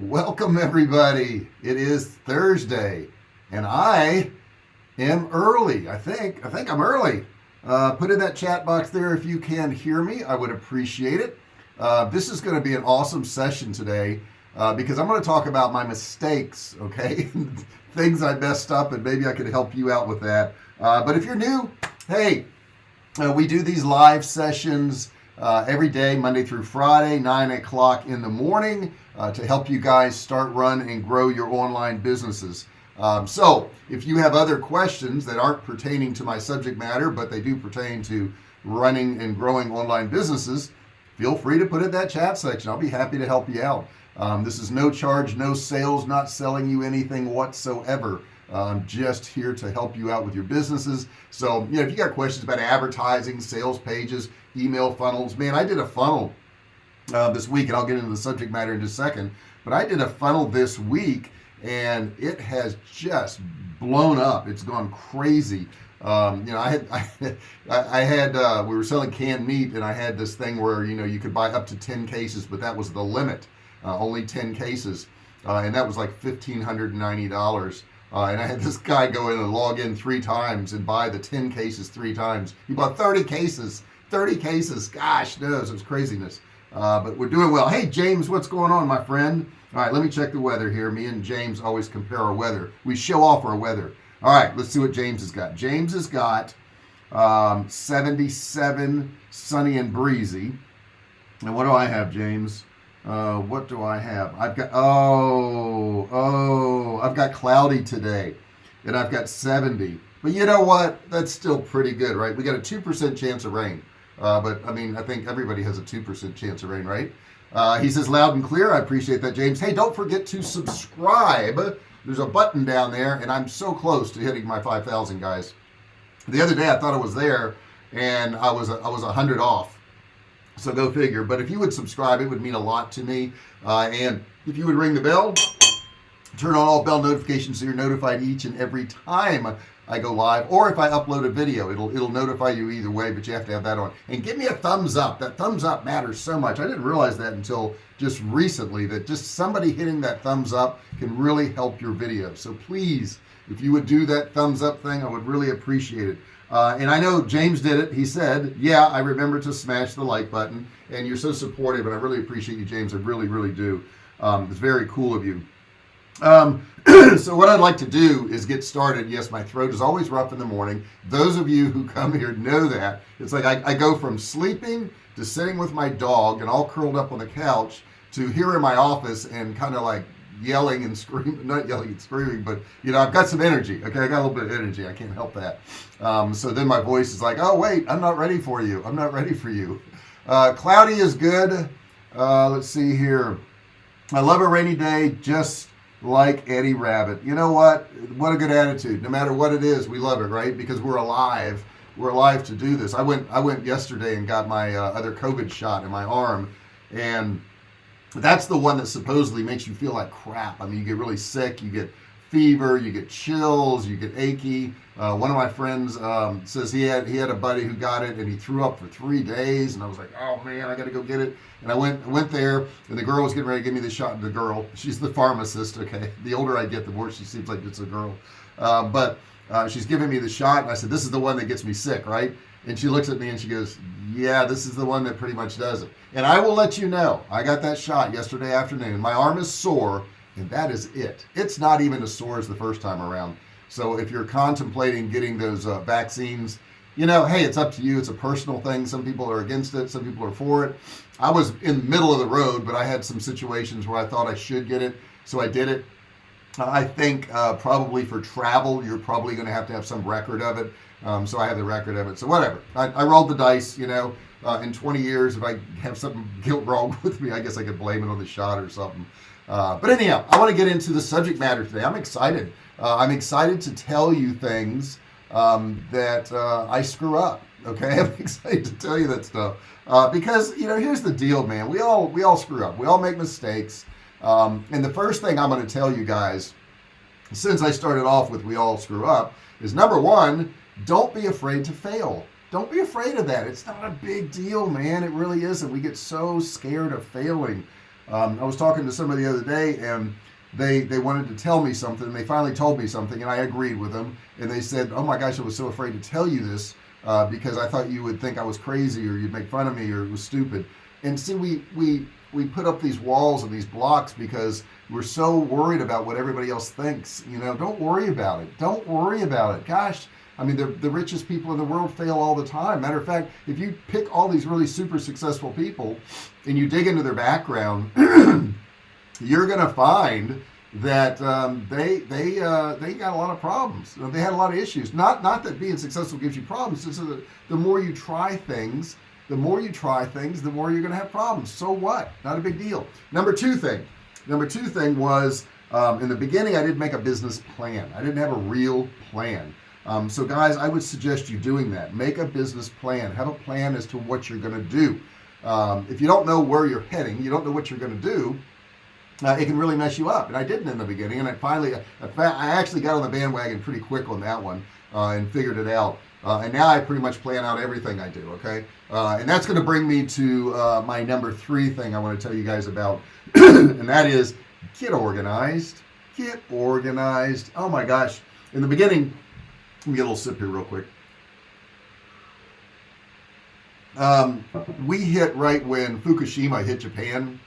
welcome everybody. It is Thursday and I am early. I think I think I'm early. Uh, put in that chat box there if you can hear me. I would appreciate it. Uh, this is going to be an awesome session today uh, because I'm going to talk about my mistakes okay? Things I messed up and maybe I could help you out with that. Uh, but if you're new hey uh, we do these live sessions uh, every day Monday through Friday 9 o'clock in the morning uh, to help you guys start run and grow your online businesses. Um, so if you have other questions that aren't pertaining to my subject matter but they do pertain to running and growing online businesses feel free to put it in that chat section. I'll be happy to help you out. Um, this is no charge no sales not selling you anything whatsoever. I'm just here to help you out with your businesses. So you know if you got questions about advertising sales pages email funnels. Man I did a funnel uh, this week and I'll get into the subject matter in just a second but I did a funnel this week and it has just blown up. It's gone crazy. Um, you know I had I, I had uh, we were selling canned meat and I had this thing where you know you could buy up to 10 cases but that was the limit uh, only 10 cases uh, and that was like $1,590 uh, and I had this guy go in and log in three times and buy the 10 cases three times. He bought 30 cases 30 cases gosh knows it was craziness. Uh, but we're doing well. Hey James what's going on my friend? All right let me check the weather here. Me and James always compare our weather. We show off our weather. All right let's see what James has got. James has got um, 77 sunny and breezy. And what do I have James? Uh, what do I have? I've got oh oh I've got cloudy today and I've got 70 but you know what? That's still pretty good right? We got a 2% chance of rain uh, but I mean I think everybody has a 2% chance of rain right? Uh, he says loud and clear. I appreciate that James. Hey don't forget to subscribe. There's a button down there and I'm so close to hitting my 5,000 guys. The other day I thought it was there and I was I was a hundred off. So go figure. But if you would subscribe it would mean a lot to me. Uh, and if you would ring the bell turn on all bell notifications so you're notified each and every time I go live or if I upload a video it'll it'll notify you either way but you have to have that on. And give me a thumbs up. That thumbs up matters so much. I didn't realize that until just recently that just somebody hitting that thumbs up can really help your video. So please if you would do that thumbs up thing I would really appreciate it. Uh, and I know James did it. He said yeah I remember to smash the like button and you're so supportive and I really appreciate you James. I really really do. Um, it's very cool of you um, so what I'd like to do is get started. Yes my throat is always rough in the morning. Those of you who come here know that. It's like I, I go from sleeping to sitting with my dog and all curled up on the couch to here in my office and kind of like yelling and screaming not yelling and screaming but you know I've got some energy okay? I got a little bit of energy. I can't help that. Um, so then my voice is like oh wait I'm not ready for you. I'm not ready for you. Uh, cloudy is good. Uh, let's see here. I love a rainy day. Just like Eddie Rabbitt. You know what? What a good attitude. No matter what it is we love it right? Because we're alive. We're alive to do this. I went I went yesterday and got my uh, other COVID shot in my arm and that's the one that supposedly makes you feel like crap. I mean you get really sick you get fever you get chills you get achy. Uh, one of my friends um, says he had he had a buddy who got it and he threw up for three days and I was like oh man I gotta go get it. And I went went there and the girl was getting ready to give me the shot the girl she's the pharmacist okay? The older I get the more she seems like it's a girl. Uh, but uh, she's giving me the shot and I said this is the one that gets me sick right? And she looks at me and she goes yeah this is the one that pretty much does it. And I will let you know I got that shot yesterday afternoon. My arm is sore and that is it. It's not even as sore as the first time around. So if you're contemplating getting those uh, vaccines you know hey it's up to you. It's a personal thing. Some people are against it. Some people are for it. I was in the middle of the road but I had some situations where I thought I should get it so I did it. I think uh, probably for travel you're probably going to have to have some record of it. Um, so I have the record of it. So whatever. I, I rolled the dice you know. Uh, in 20 years if I have something guilt wrong with me I guess I could blame it on the shot or something uh, but anyhow I want to get into the subject matter today. I'm excited. Uh, I'm excited to tell you things um, that uh, I screw up okay? I'm excited to tell you that stuff. Uh, because you know here's the deal man. We all we all screw up. We all make mistakes. Um, and the first thing I'm going to tell you guys since I started off with we all screw up is number one don't be afraid to fail. Don't be afraid of that. It's not a big deal man. It really isn't. We get so scared of failing um, I was talking to somebody the other day and they they wanted to tell me something and they finally told me something and I agreed with them and they said oh my gosh I was so afraid to tell you this uh, because I thought you would think I was crazy or you'd make fun of me or it was stupid. And see we we we put up these walls and these blocks because we're so worried about what everybody else thinks you know? Don't worry about it. Don't worry about it. Gosh I mean the, the richest people in the world fail all the time. Matter of fact if you pick all these really super successful people and you dig into their background you're gonna find that um, they they uh, they got a lot of problems. They had a lot of issues. Not not that being successful gives you problems. It's that the more you try things the more you try things the more you're gonna have problems. So what? Not a big deal. Number two thing. Number two thing was um, in the beginning I didn't make a business plan. I didn't have a real plan um, so guys I would suggest you doing that. Make a business plan. Have a plan as to what you're gonna do. Um, if you don't know where you're heading you don't know what you're gonna do uh, it can really mess you up. And I didn't in the beginning and I finally I, I actually got on the bandwagon pretty quick on that one uh, and figured it out. Uh, and now I pretty much plan out everything I do okay? Uh, and that's going to bring me to uh, my number three thing I want to tell you guys about. And that is get organized. Get organized. Oh my gosh. In the beginning let me get a little sip here real quick. Um, we hit right when Fukushima hit Japan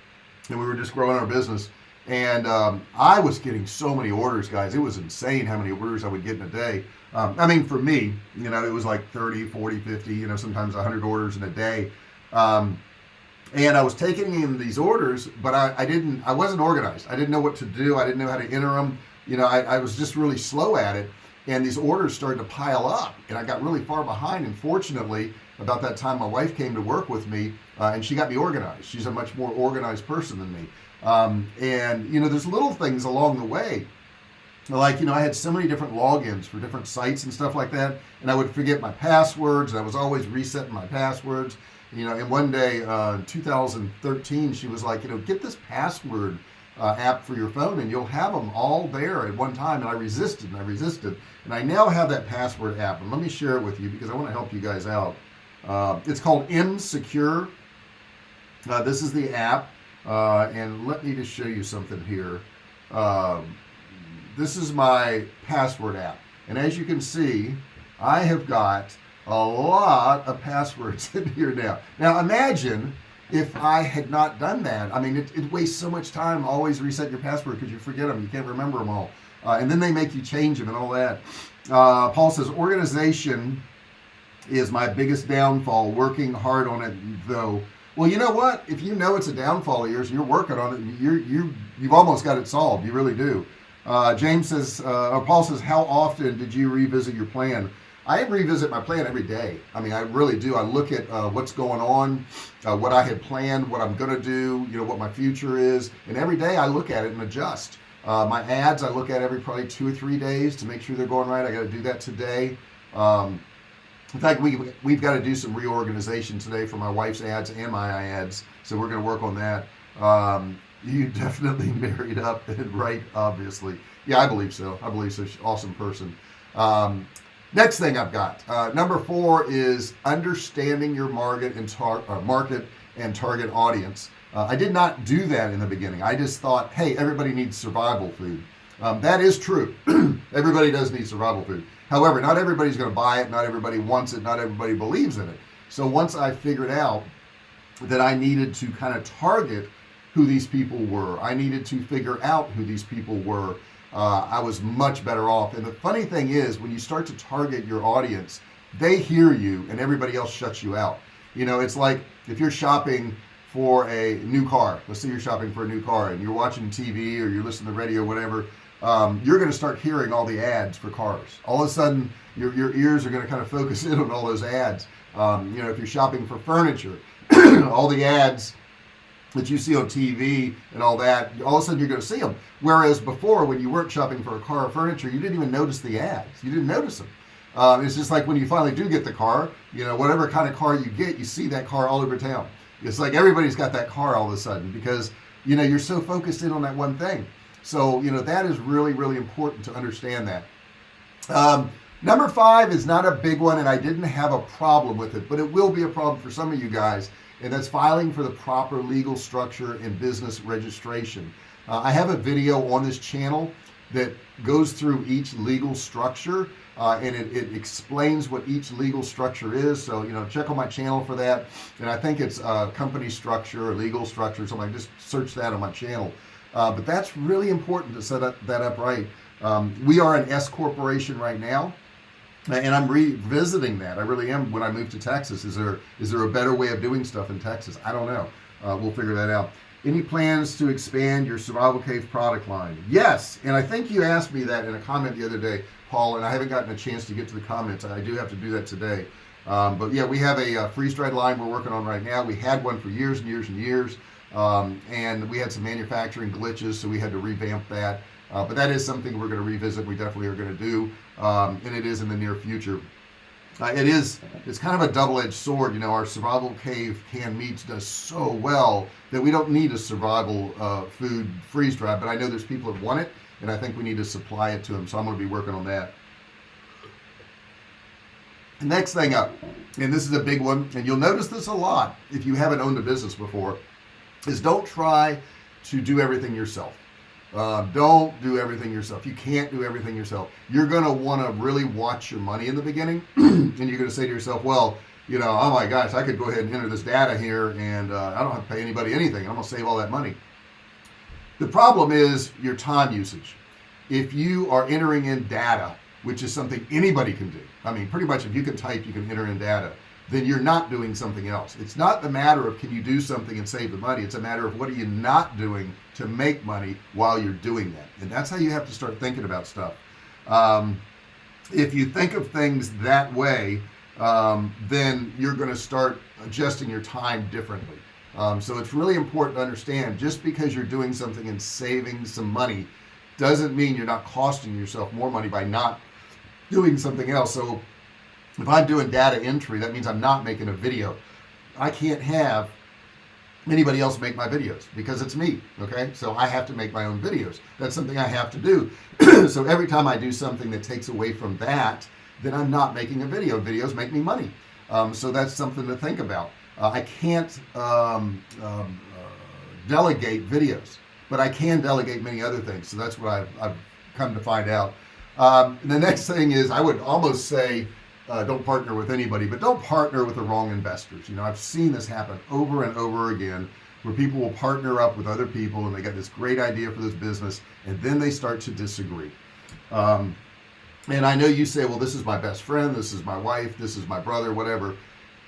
and we were just growing our business. And um, I was getting so many orders guys. It was insane how many orders I would get in a day. Um, I mean for me you know it was like 30 40 50 you know sometimes 100 orders in a day. Um, and I was taking in these orders but I, I, didn't I wasn't organized. I didn't know what to do. I didn't know how to enter them you know I, I was just really slow at it and these orders started to pile up and I got really far behind. And fortunately about that time my wife came to work with me uh, and she got me organized. She's a much more organized person than me. Um, and you know there's little things along the way. Like you know I had so many different logins for different sites and stuff like that and I would forget my passwords and I was always resetting my passwords. You know and one day uh, 2013 she was like you know get this password uh, app for your phone and you'll have them all there at one time. And I resisted and I resisted. And I now have that password app and let me share it with you because I want to help you guys out. Uh, it's called mSecure. Uh, this is the app uh, and let me just show you something here. Um, this is my password app. And as you can see I have got a lot of passwords in here now. Now imagine if I had not done that. I mean it, it wastes so much time. Always reset your password because you forget them you can't remember them all. Uh, and then they make you change them and all that. Uh, Paul says organization is my biggest downfall. Working hard on it though. Well you know what? If you know it's a downfall of yours and you're working on it you're you you've almost got it solved. You really do. Uh, James says uh, or Paul says how often did you revisit your plan I revisit my plan every day. I mean I really do. I look at uh, what's going on uh, what I had planned what I'm gonna do you know what my future is and every day I look at it and adjust. Uh, my ads I look at every probably two or three days to make sure they're going right. I got to do that today. Um, in fact we we've got to do some reorganization today for my wife's ads and my ads so we're going to work on that. Um, you definitely married up and right obviously. Yeah I believe so. I believe so. Awesome person. Um, next thing I've got uh, number four is understanding your market and uh, market and target audience. Uh, I did not do that in the beginning. I just thought hey everybody needs survival food. Um, that is true. Everybody does need survival food. However not everybody's going to buy it not everybody wants it not everybody believes in it. So once I figured out that I needed to kind of target who these people were I needed to figure out who these people were uh, I was much better off. And the funny thing is when you start to target your audience they hear you and everybody else shuts you out. You know it's like if you're shopping for a new car let's say you're shopping for a new car and you're watching TV or you're listening to radio or whatever um, you're going to start hearing all the ads for cars. All of a sudden your, your ears are going to kind of focus in on all those ads. Um, you know if you're shopping for furniture all the ads that you see on TV and all that all of a sudden you're going to see them whereas before when you weren't shopping for a car or furniture you didn't even notice the ads. You didn't notice them um, it's just like when you finally do get the car you know whatever kind of car you get you see that car all over town. It's like everybody's got that car all of a sudden because you know you're so focused in on that one thing. So you know that is really really important to understand that. Um, number five is not a big one and I didn't have a problem with it but it will be a problem for some of you guys and that's filing for the proper legal structure and business registration. Uh, I have a video on this channel that goes through each legal structure uh, and it, it, explains what each legal structure is. So you know check on my channel for that. And I think it's uh, company structure or legal structure something. Just search that on my channel. Uh, but that's really important to set up, that up right. Um, we are an S corporation right now and I'm revisiting that. I really am. When I moved to Texas is there is there a better way of doing stuff in Texas? I don't know. Uh, we'll figure that out. Any plans to expand your survival cave product line? Yes and I think you asked me that in a comment the other day Paul and I haven't gotten a chance to get to the comments. I do have to do that today. Um, but yeah we have a, a freeze-dried line we're working on right now. We had one for years and years and years um, and we had some manufacturing glitches so we had to revamp that uh, but that is something we're going to revisit we definitely are going to do um, and it is in the near future. Uh, it is it's kind of a double-edged sword you know our survival cave canned meats does so well that we don't need a survival uh, food freeze dry but I know there's people that want it and I think we need to supply it to them so I'm going to be working on that. Next thing up and this is a big one and you'll notice this a lot if you haven't owned a business before is don't try to do everything yourself uh, don't do everything yourself. You can't do everything yourself. You're gonna want to really watch your money in the beginning and you're gonna say to yourself well you know oh my gosh I could go ahead and enter this data here and uh, I don't have to pay anybody anything. I'm gonna save all that money. The problem is your time usage. If you are entering in data which is something anybody can do I mean pretty much if you can type you can enter in data then you're not doing something else. It's not the matter of can you do something and save the money. It's a matter of what are you not doing to make money while you're doing that. And that's how you have to start thinking about stuff. Um, if you think of things that way um, then you're going to start adjusting your time differently. Um, so it's really important to understand just because you're doing something and saving some money doesn't mean you're not costing yourself more money by not doing something else. So if I'm doing data entry that means I'm not making a video. I can't have anybody else make my videos because it's me okay? So I have to make my own videos. That's something I have to do. So every time I do something that takes away from that then I'm not making a video. Videos make me money. Um, so that's something to think about. Uh, I can't um, um, uh, delegate videos but I can delegate many other things. So that's what I've, I've come to find out. Um, the next thing is I would almost say uh, don't partner with anybody but don't partner with the wrong investors. You know I've seen this happen over and over again where people will partner up with other people and they got this great idea for this business and then they start to disagree. Um, and I know you say well this is my best friend this is my wife this is my brother whatever.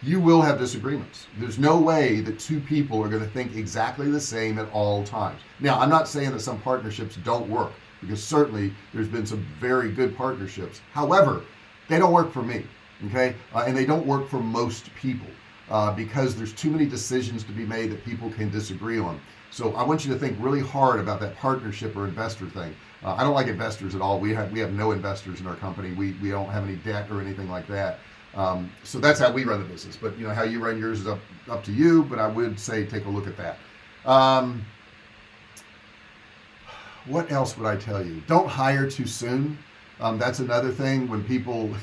You will have disagreements. There's no way that two people are going to think exactly the same at all times. Now I'm not saying that some partnerships don't work because certainly there's been some very good partnerships. However they don't work for me okay? Uh, and they don't work for most people uh, because there's too many decisions to be made that people can disagree on. So I want you to think really hard about that partnership or investor thing. Uh, I don't like investors at all. We have we have no investors in our company. We we don't have any debt or anything like that. Um, so that's how we run the business. But you know how you run yours is up up to you but I would say take a look at that. Um, what else would I tell you? Don't hire too soon um, that's another thing when people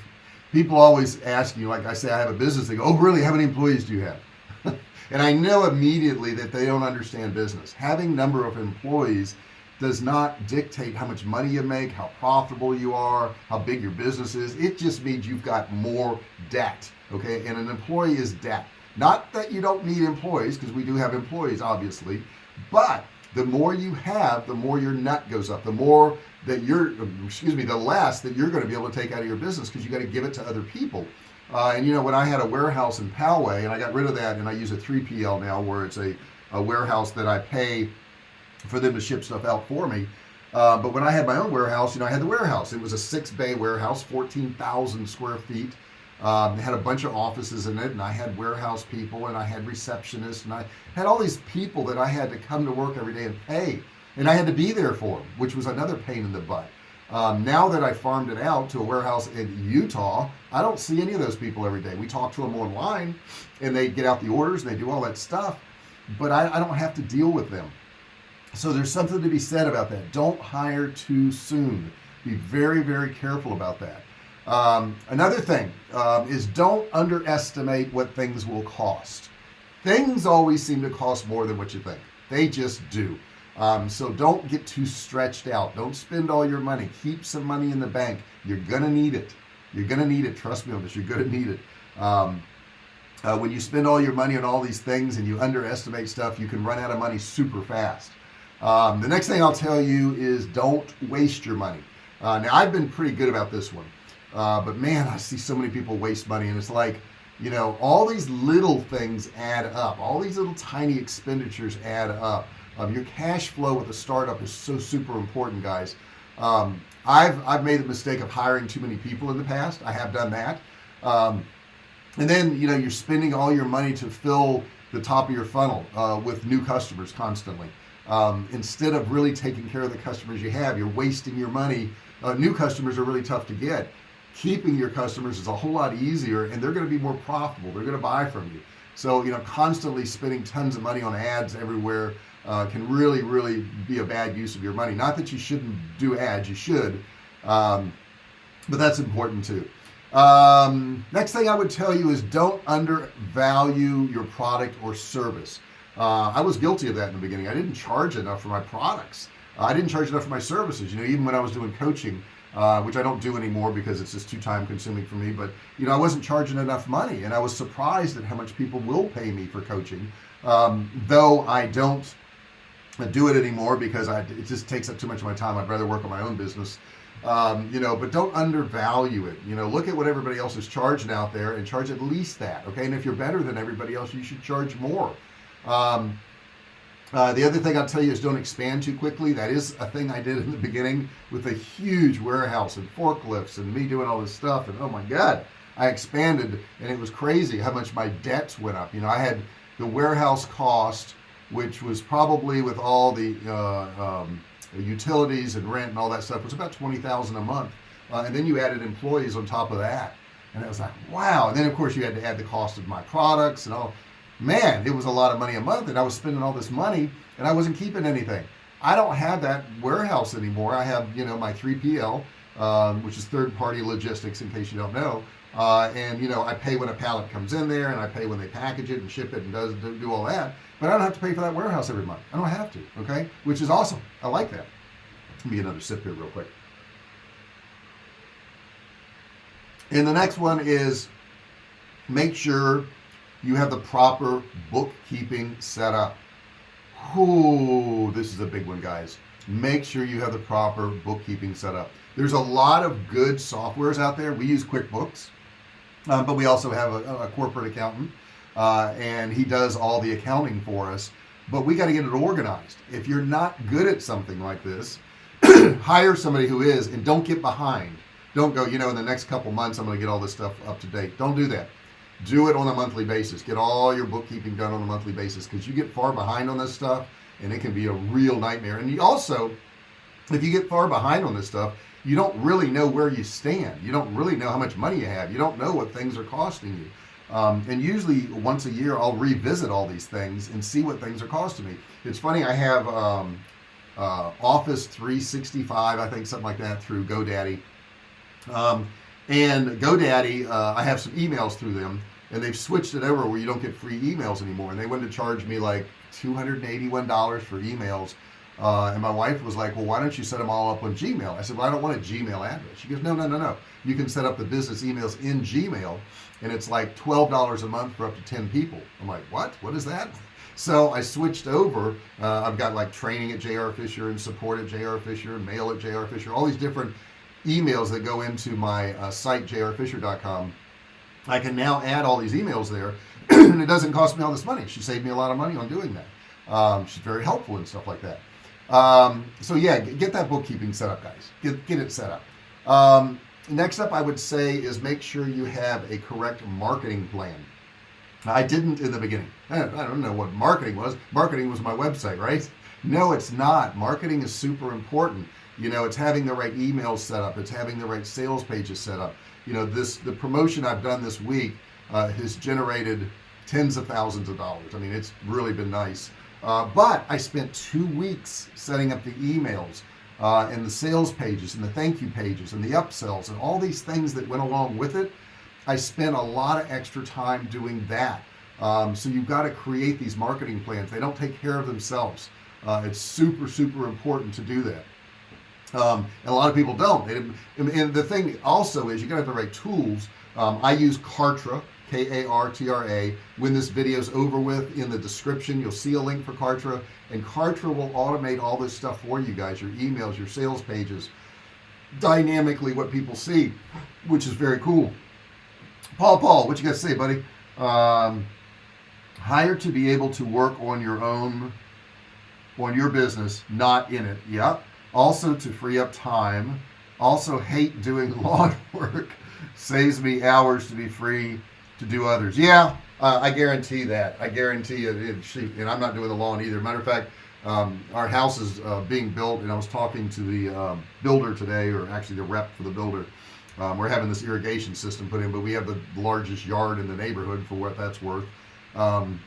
people always ask you like I say I have a business they go oh really? How many employees do you have? And I know immediately that they don't understand business. Having number of employees does not dictate how much money you make how profitable you are how big your business is. It just means you've got more debt okay? And an employee is debt. Not that you don't need employees because we do have employees obviously but the more you have the more your nut goes up. The more that you're excuse me the less that you're going to be able to take out of your business because you got to give it to other people. Uh, and you know when I had a warehouse in Poway and I got rid of that and I use a 3PL now where it's a, a warehouse that I pay for them to ship stuff out for me. Uh, but when I had my own warehouse you know I had the warehouse. It was a six bay warehouse 14,000 square feet um, had a bunch of offices in it and I had warehouse people and I had receptionists and I had all these people that I had to come to work every day and pay and I had to be there for them which was another pain in the butt. Um, now that I farmed it out to a warehouse in Utah I don't see any of those people every day. We talk to them online and they get out the orders and they do all that stuff but I, I don't have to deal with them. So there's something to be said about that. Don't hire too soon. Be very very careful about that um, another thing um, is don't underestimate what things will cost. Things always seem to cost more than what you think. They just do. Um, so don't get too stretched out. Don't spend all your money. Keep some money in the bank. You're gonna need it. You're gonna need it. Trust me on this. You're gonna need it. Um, uh, when you spend all your money on all these things and you underestimate stuff you can run out of money super fast. Um, the next thing I'll tell you is don't waste your money. Uh, now I've been pretty good about this one uh, but man I see so many people waste money and it's like you know all these little things add up. All these little tiny expenditures add up. Um, your cash flow with a startup is so super important guys. Um, I've I've made the mistake of hiring too many people in the past. I have done that. Um, and then you know you're spending all your money to fill the top of your funnel uh, with new customers constantly. Um, instead of really taking care of the customers you have you're wasting your money. Uh, new customers are really tough to get keeping your customers is a whole lot easier and they're going to be more profitable. They're going to buy from you. So you know constantly spending tons of money on ads everywhere uh, can really really be a bad use of your money. Not that you shouldn't do ads you should um, but that's important too. Um, next thing I would tell you is don't undervalue your product or service. Uh, I was guilty of that in the beginning. I didn't charge enough for my products. I didn't charge enough for my services you know even when I was doing coaching uh, which I don't do anymore because it's just too time consuming for me but you know I wasn't charging enough money and I was surprised at how much people will pay me for coaching um, though I don't do it anymore because I, it just takes up too much of my time. I'd rather work on my own business um, you know but don't undervalue it. You know look at what everybody else is charging out there and charge at least that okay? And if you're better than everybody else you should charge more. Um, uh, the other thing I'll tell you is don't expand too quickly. That is a thing I did in the beginning with a huge warehouse and forklifts and me doing all this stuff. And oh my god I expanded and it was crazy how much my debts went up. You know I had the warehouse cost which was probably with all the uh, um, utilities and rent and all that stuff was about 20,000 a month. Uh, and then you added employees on top of that. And it was like wow. And then of course you had to add the cost of my products and all man it was a lot of money a month and I was spending all this money and I wasn't keeping anything. I don't have that warehouse anymore. I have you know my 3PL um, which is third-party logistics in case you don't know. Uh, and you know I pay when a pallet comes in there and I pay when they package it and ship it and does do all that but I don't have to pay for that warehouse every month. I don't have to okay? Which is awesome. I like that. Let me another sip here real quick. And the next one is make sure you have the proper bookkeeping set up. Ooh, this is a big one guys. Make sure you have the proper bookkeeping set up. There's a lot of good softwares out there. We use QuickBooks uh, but we also have a, a corporate accountant uh, and he does all the accounting for us. But we got to get it organized. If you're not good at something like this hire somebody who is and don't get behind. Don't go you know in the next couple months I'm gonna get all this stuff up to date. Don't do that do it on a monthly basis. Get all your bookkeeping done on a monthly basis because you get far behind on this stuff and it can be a real nightmare. And you also if you get far behind on this stuff you don't really know where you stand. You don't really know how much money you have. You don't know what things are costing you. Um, and usually once a year I'll revisit all these things and see what things are costing me. It's funny I have um, uh, office 365 I think something like that through GoDaddy. Um, and GoDaddy uh, I have some emails through them and they've switched it over where you don't get free emails anymore. And they wanted to charge me like $281 for emails. Uh, and my wife was like well why don't you set them all up on Gmail? I said well I don't want a Gmail address. She goes no no no no. You can set up the business emails in Gmail and it's like $12 a month for up to 10 people. I'm like what? What is that? So I switched over. Uh, I've got like training at JR Fisher and support at JR Fisher and mail at JR Fisher all these different emails that go into my uh, site jrfisher.com I can now add all these emails there and it doesn't cost me all this money. She saved me a lot of money on doing that. Um, she's very helpful and stuff like that. Um, so yeah get that bookkeeping set up guys. Get, get it set up. Um, next up I would say is make sure you have a correct marketing plan. I didn't in the beginning. I don't know what marketing was. Marketing was my website right? No it's not. Marketing is super important. You know it's having the right emails set up. It's having the right sales pages set up you know this the promotion I've done this week uh, has generated tens of thousands of dollars. I mean it's really been nice. Uh, but I spent two weeks setting up the emails uh, and the sales pages and the thank you pages and the upsells and all these things that went along with it. I spent a lot of extra time doing that. Um, so you've got to create these marketing plans. They don't take care of themselves. Uh, it's super super important to do that um, and a lot of people don't. They, and the thing also is you're gonna have the right tools. Um, I use Kartra K-A-R-T-R-A when this video is over with in the description you'll see a link for Kartra. And Kartra will automate all this stuff for you guys your emails your sales pages dynamically what people see which is very cool. Paul Paul what you to say buddy? Um, hire to be able to work on your own on your business not in it. Yep also to free up time. Also hate doing lawn work saves me hours to be free to do others. Yeah uh, I guarantee that. I guarantee you it, she, and I'm not doing the lawn either. Matter of fact um, our house is uh, being built and I was talking to the uh, builder today or actually the rep for the builder. Um, we're having this irrigation system put in but we have the largest yard in the neighborhood for what that's worth. Um,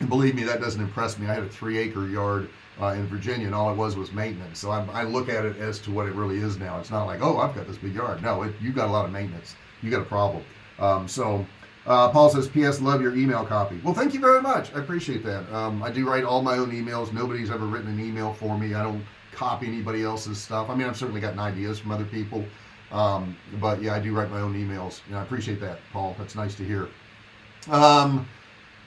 and believe me that doesn't impress me. I had a three acre yard uh, in Virginia and all it was was maintenance. So I, I, look at it as to what it really is now. It's not like oh I've got this big yard. No it, you got a lot of maintenance. You got a problem. Um, so uh, Paul says PS love your email copy. Well thank you very much. I appreciate that. Um, I do write all my own emails. Nobody's ever written an email for me. I don't copy anybody else's stuff. I mean I've certainly gotten ideas from other people. Um, but yeah I do write my own emails and I appreciate that Paul. That's nice to hear. Um,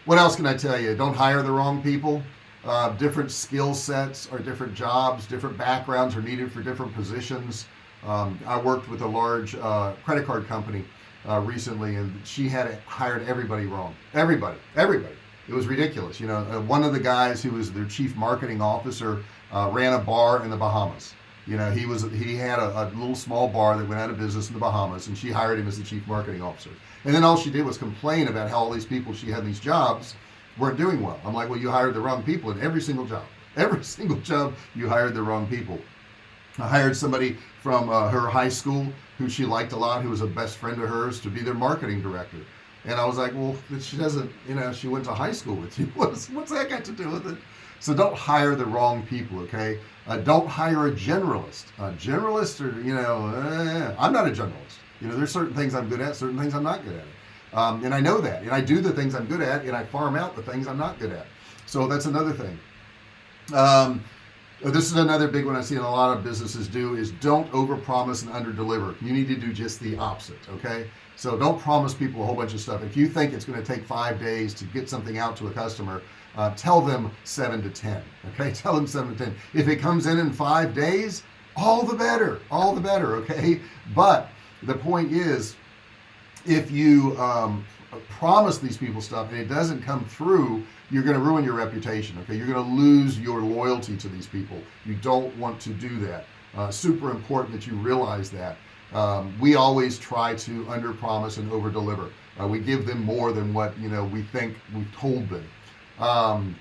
what else can I tell you? Don't hire the wrong people uh, different skill sets or different jobs different backgrounds are needed for different positions. Um, I worked with a large uh, credit card company uh, recently and she had hired everybody wrong. Everybody everybody. It was ridiculous you know. Uh, one of the guys who was their chief marketing officer uh, ran a bar in the Bahamas. You know he was he had a, a, little small bar that went out of business in the Bahamas and she hired him as the chief marketing officer. And then all she did was complain about how all these people she had these jobs weren't doing well. I'm like well you hired the wrong people in every single job. Every single job you hired the wrong people. I hired somebody from uh, her high school who she liked a lot who was a best friend of hers to be their marketing director. And I was like well she doesn't you know she went to high school with you. What's, what's that got to do with it? So don't hire the wrong people okay? Uh, don't hire a generalist. A generalist or you know eh, I'm not a generalist. You know there's certain things I'm good at certain things I'm not good at um, and I know that and I do the things I'm good at and I farm out the things I'm not good at. So that's another thing. Um, oh, this is another big one I see a lot of businesses do is don't over promise and under deliver you need to do just the opposite okay? So don't promise people a whole bunch of stuff. If you think it's going to take five days to get something out to a customer uh, tell them seven to ten okay? Tell them seven to ten. If it comes in in five days all the better all the better okay? But the point is if you um, promise these people stuff and it doesn't come through you're going to ruin your reputation okay? You're going to lose your loyalty to these people. You don't want to do that. Uh, super important that you realize that. Um, we always try to under promise and over deliver uh, we give them more than what you know we think we've told them. Um,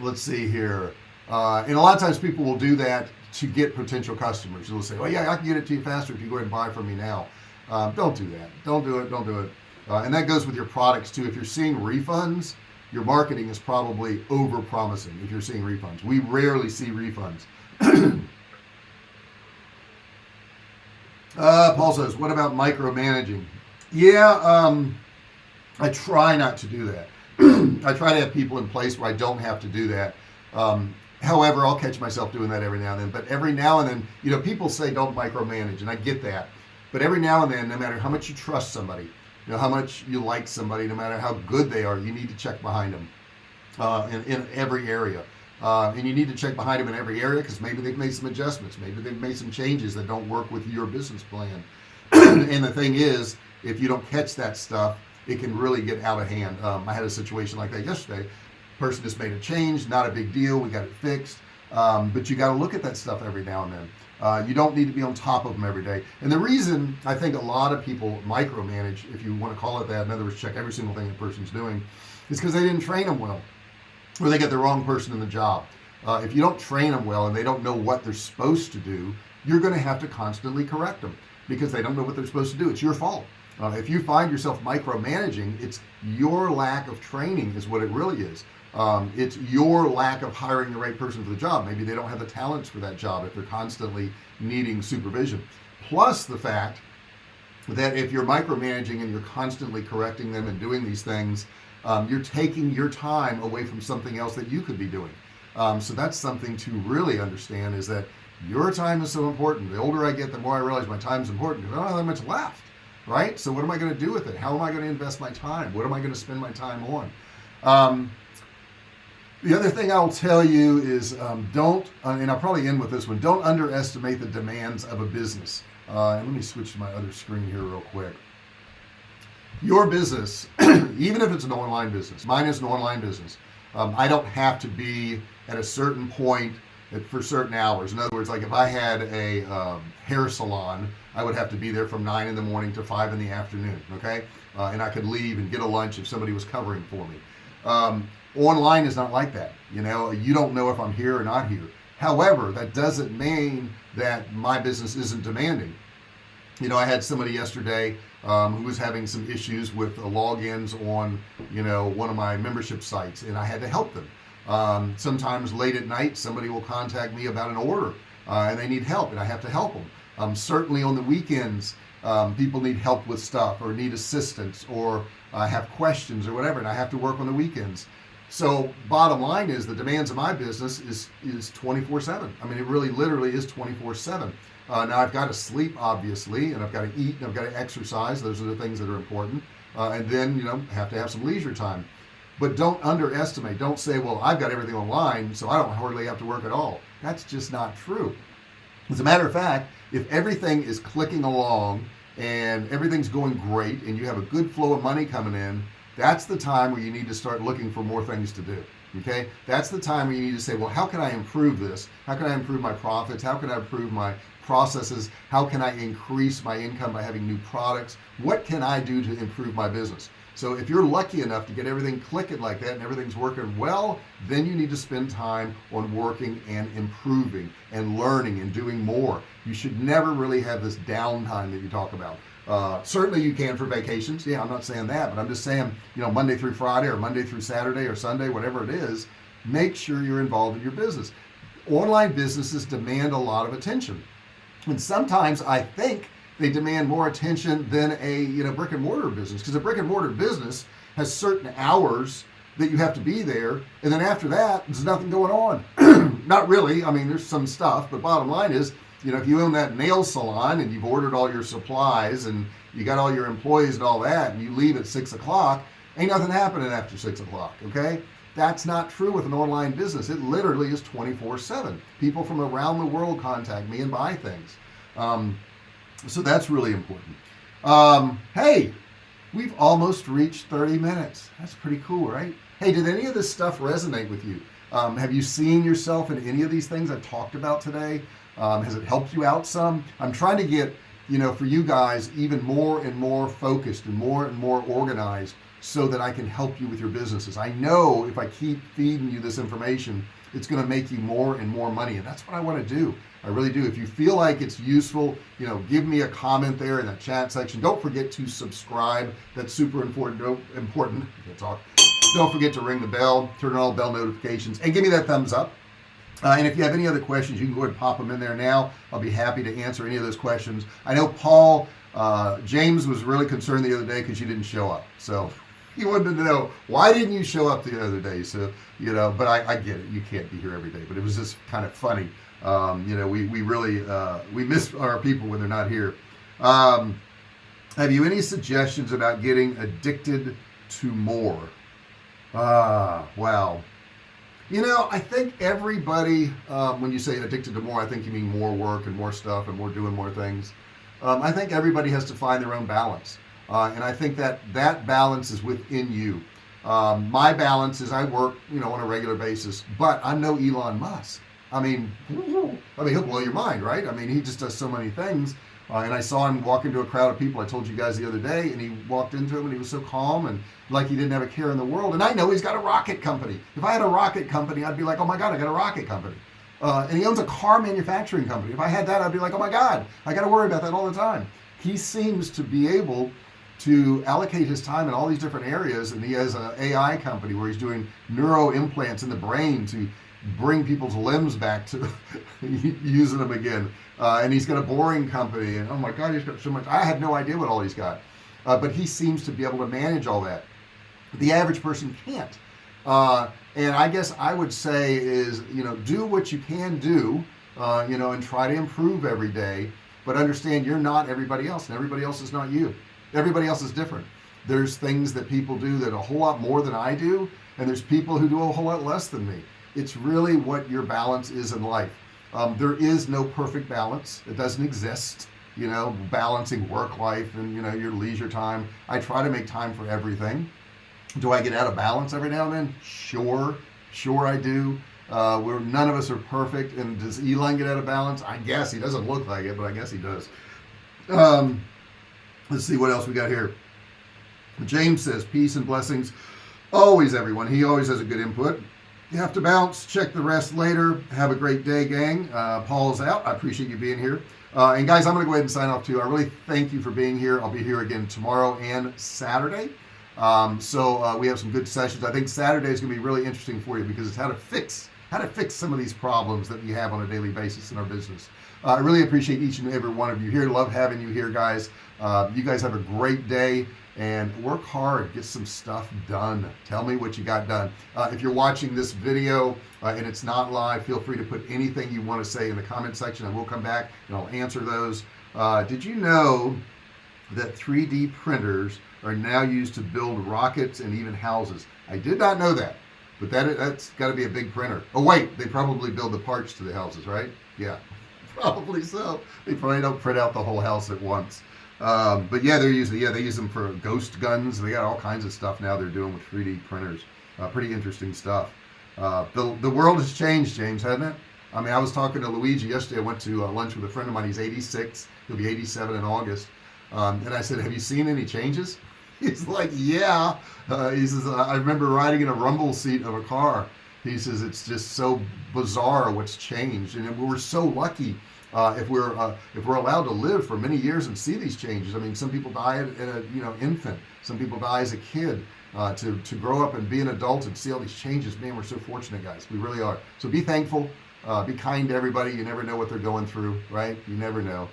let's see here. Uh, and a lot of times people will do that to get potential customers. They'll say oh yeah I can get it to you faster if you go ahead and buy from me now um, don't do that. Don't do it. Don't do it. Uh, and that goes with your products too. If you're seeing refunds your marketing is probably over promising if you're seeing refunds. We rarely see refunds. Uh, Paul says what about micromanaging? Yeah um, I try not to do that. I try to have people in place where I don't have to do that. Um, however I'll catch myself doing that every now and then. But every now and then you know people say don't micromanage and I get that but every now and then no matter how much you trust somebody you know how much you like somebody no matter how good they are you need to check behind them uh, in, in every area. Uh, and you need to check behind them in every area because maybe they've made some adjustments maybe they've made some changes that don't work with your business plan. And the thing is if you don't catch that stuff it can really get out of hand. Um, I had a situation like that yesterday. Person just made a change not a big deal we got it fixed um, but you got to look at that stuff every now and then. Uh, you don't need to be on top of them every day. And the reason I think a lot of people micromanage if you want to call it that in other words check every single thing the person's doing is because they didn't train them well or they get the wrong person in the job. Uh, if you don't train them well and they don't know what they're supposed to do you're going to have to constantly correct them because they don't know what they're supposed to do. It's your fault. Uh, if you find yourself micromanaging it's your lack of training is what it really is um, it's your lack of hiring the right person for the job. Maybe they don't have the talents for that job if they're constantly needing supervision. Plus the fact that if you're micromanaging and you're constantly correcting them and doing these things um, you're taking your time away from something else that you could be doing. Um, so that's something to really understand is that your time is so important. The older I get the more I realize my time is important I don't have that much left right? So what am I going to do with it? How am I going to invest my time? What am I going to spend my time on? Um, the other thing I'll tell you is um, don't uh, and I'll probably end with this one don't underestimate the demands of a business. Uh, and let me switch to my other screen here real quick. Your business even if it's an online business mine is an online business um, I don't have to be at a certain point for certain hours. In other words like if I had a um, hair salon I would have to be there from nine in the morning to five in the afternoon okay? Uh, and I could leave and get a lunch if somebody was covering for me. Um, online is not like that you know? You don't know if I'm here or not here. However that doesn't mean that my business isn't demanding. You know I had somebody yesterday um, who was having some issues with logins on you know one of my membership sites and I had to help them. Um, sometimes late at night somebody will contact me about an order uh, and they need help and I have to help them. Um, certainly on the weekends um, people need help with stuff or need assistance or uh, have questions or whatever and I have to work on the weekends so bottom line is the demands of my business is is 24 7 I mean it really literally is 24 7 uh, now I've got to sleep obviously and I've got to eat and I've got to exercise. Those are the things that are important. Uh, and then you know have to have some leisure time. But don't underestimate don't say well I've got everything online so I don't hardly have to work at all. That's just not true. As a matter of fact if everything is clicking along and everything's going great and you have a good flow of money coming in that's the time where you need to start looking for more things to do okay? That's the time where you need to say well how can I improve this? How can I improve my profits? How can I improve my processes? How can I increase my income by having new products? What can I do to improve my business? So if you're lucky enough to get everything clicking like that and everything's working well then you need to spend time on working and improving and learning and doing more. You should never really have this downtime that you talk about uh, certainly you can for vacations. Yeah I'm not saying that but I'm just saying you know Monday through Friday or Monday through Saturday or Sunday whatever it is make sure you're involved in your business. Online businesses demand a lot of attention. And sometimes I think they demand more attention than a you know brick and mortar business because a brick and mortar business has certain hours that you have to be there and then after that there's nothing going on. Not really. I mean there's some stuff but bottom line is you know if you own that nail salon and you've ordered all your supplies and you got all your employees and all that and you leave at six o'clock ain't nothing happening after six o'clock okay? That's not true with an online business. It literally is 24 7 people from around the world contact me and buy things. Um, so that's really important. Um, hey we've almost reached 30 minutes. That's pretty cool right? Hey did any of this stuff resonate with you? Um, have you seen yourself in any of these things I've talked about today um, has it helped you out some? I'm trying to get you know for you guys even more and more focused and more and more organized so that I can help you with your businesses. I know if I keep feeding you this information it's going to make you more and more money and that's what I want to do. I really do. If you feel like it's useful you know give me a comment there in that chat section. Don't forget to subscribe. That's super important don't, important talk. Don't forget to ring the bell turn on all bell notifications and give me that thumbs up uh, and if you have any other questions you can go ahead and pop them in there now. I'll be happy to answer any of those questions. I know Paul uh, James was really concerned the other day because you didn't show up. So he wanted to know why didn't you show up the other day? So you know but I, I get it. You can't be here every day but it was just kind of funny. Um, you know we, we really uh, we miss our people when they're not here. Um, have you any suggestions about getting addicted to more? Ah wow you know I think everybody um, when you say addicted to more I think you mean more work and more stuff and more doing more things. Um, I think everybody has to find their own balance. Uh, and I think that that balance is within you. Um, my balance is I work you know on a regular basis but I'm no Elon Musk I mean I mean he'll blow your mind right? I mean he just does so many things. Uh, and I saw him walk into a crowd of people. I told you guys the other day and he walked into him and he was so calm and like he didn't have a care in the world. And I know he's got a rocket company. If I had a rocket company I'd be like oh my god I got a rocket company. Uh, and he owns a car manufacturing company. If I had that I'd be like oh my god I got to worry about that all the time. He seems to be able to allocate his time in all these different areas and he has an AI company where he's doing neuro implants in the brain to bring people's limbs back to using them again. Uh, and he's got a boring company and oh my god he's got so much. I have no idea what all he's got. Uh, but he seems to be able to manage all that. The average person can't. Uh, and I guess I would say is you know do what you can do uh, you know and try to improve every day but understand you're not everybody else and everybody else is not you. Everybody else is different. There's things that people do that a whole lot more than I do and there's people who do a whole lot less than me it's really what your balance is in life. Um, there is no perfect balance. It doesn't exist you know balancing work life and you know your leisure time. I try to make time for everything. Do I get out of balance every now and then? Sure. Sure I do. Uh, we're none of us are perfect. And does Elon get out of balance? I guess he doesn't look like it but I guess he does. Um, let's see what else we got here. James says peace and blessings always everyone. He always has a good input you have to bounce. Check the rest later. Have a great day gang. Uh, Paul's out. I appreciate you being here. Uh, and guys I'm gonna go ahead and sign off too. I really thank you for being here. I'll be here again tomorrow and Saturday. Um, so uh, we have some good sessions. I think Saturday is gonna be really interesting for you because it's how to fix how to fix some of these problems that we have on a daily basis in our business. Uh, I really appreciate each and every one of you here. Love having you here guys. Uh, you guys have a great day and work hard get some stuff done. Tell me what you got done. Uh, if you're watching this video uh, and it's not live feel free to put anything you want to say in the comment section. And we'll come back and I'll answer those. Uh, did you know that 3d printers are now used to build rockets and even houses? I did not know that but that that's got to be a big printer. Oh wait they probably build the parts to the houses right? Yeah probably so. They probably don't print out the whole house at once um, but yeah they're using yeah they use them for ghost guns. They got all kinds of stuff now they're doing with 3d printers. Uh, pretty interesting stuff. Uh, the, the world has changed James hasn't it? I mean I was talking to Luigi yesterday. I went to uh, lunch with a friend of mine. He's 86 he'll be 87 in August. Um, and I said have you seen any changes? He's like yeah. Uh, he says I remember riding in a rumble seat of a car. He says it's just so bizarre what's changed. And we're so lucky uh, if we're uh, if we're allowed to live for many years and see these changes. I mean some people die at, a you know infant. Some people die as a kid uh, to to grow up and be an adult and see all these changes. Man we're so fortunate guys. We really are. So be thankful. Uh, be kind to everybody. You never know what they're going through right? You never know